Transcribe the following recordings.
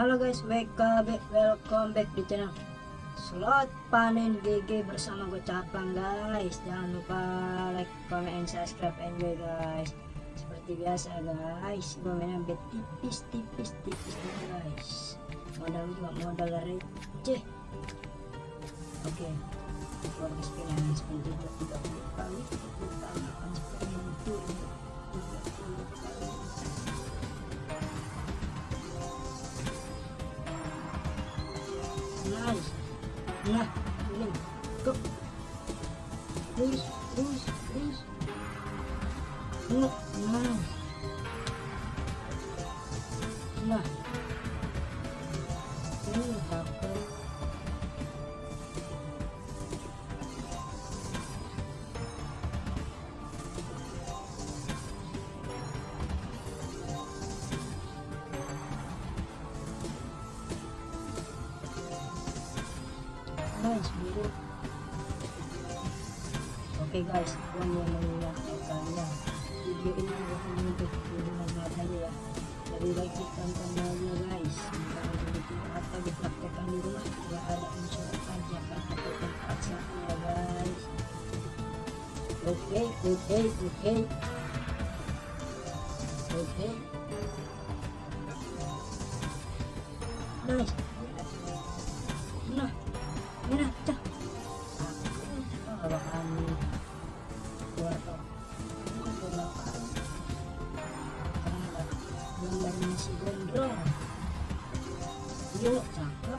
Halo guys, welcome back di channel Slot Panen GG bersama gue Caplang guys. Jangan lupa like, comment, and subscribe, enjoy guys. Seperti biasa guys Gue mainnya bet tipis, tipis, tipis guys. Modal juga modal receh. Oke okay. Keluar yang spin 30 kali 30 kali akan spin itu nice hai là nâng cấp đi đi đi là là là guys biru oke guys gue mau mengingatkan kalian video ini bukan untuk bermanfaat aja ya. Lebih baik tonton guys. Kalau begitu atau dipraktekkan di rumah tidak ada unsur ajakan atau paksaan ya guys. Oke oke oke. Oke. Nice ようちゃん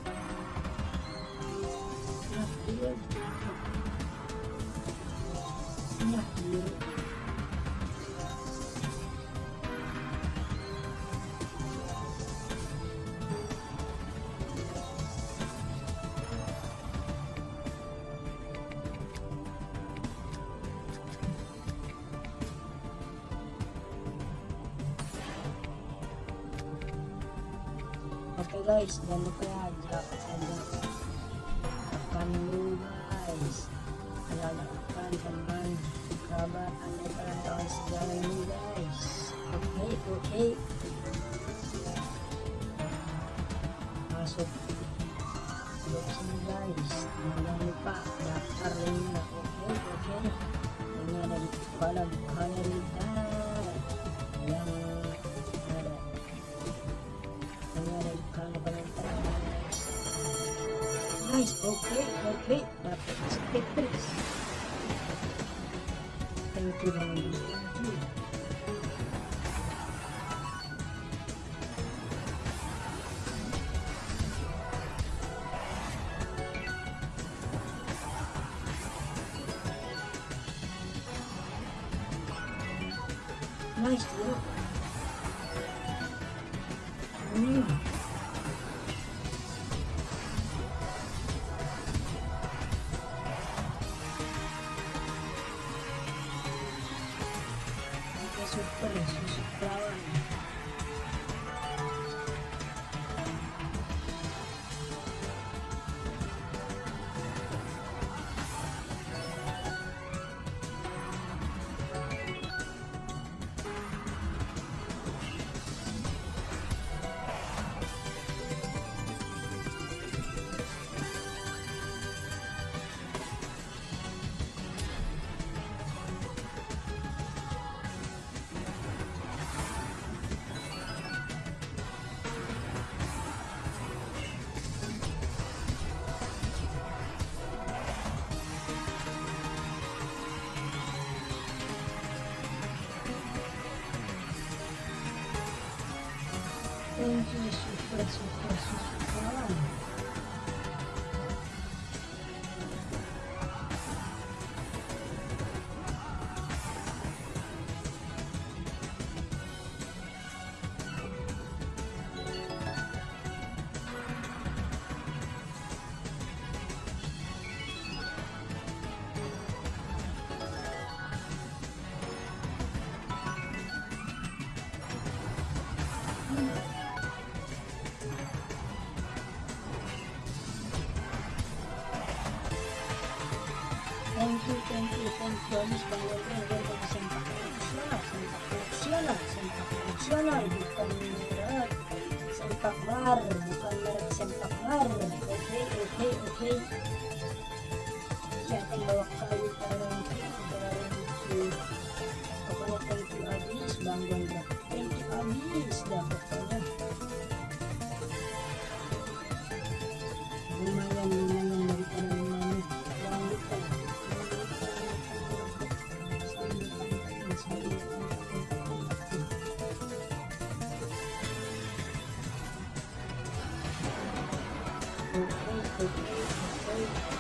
guys jangan lupa ya ajak tekan dulu guys. Tekan teman kerabat anda kawan-kawan segala ini guys. Oke oke. Okay. masuk sini guys. Jangan lupa daftar linknya oke oke. Ini ada di kepala guys oke okay, oke okay. dapat stickers thank you banget thank you. Nice bro Hmm. Jesús Palacios Pavón. Deus, Jesus, Jesus, super, super. Thank you, thank you, thank you. Habis bangun kan gue untuk sempak sempak sempak profesional bukan bukan merek Sempakmar oke oke oke yang bawa Oke, oke,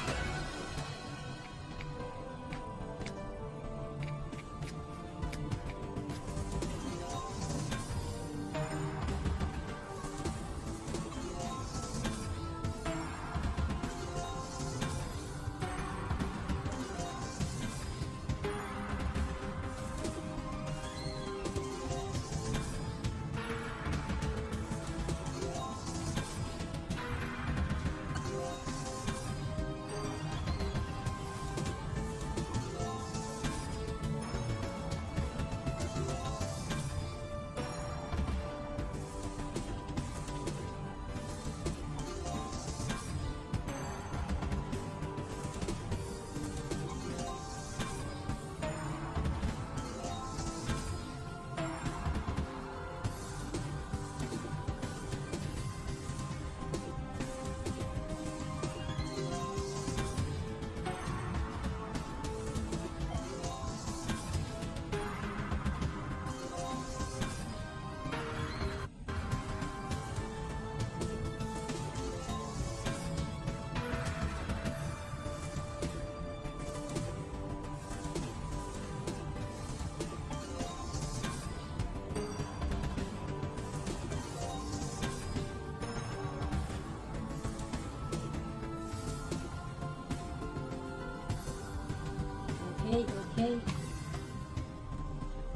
oke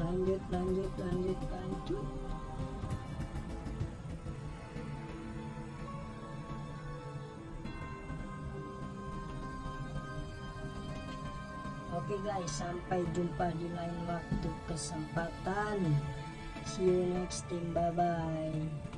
lanjut lanjut lanjut lanjut Oke guys, sampai jumpa di lain waktu kesempatan. See you next time, bye bye.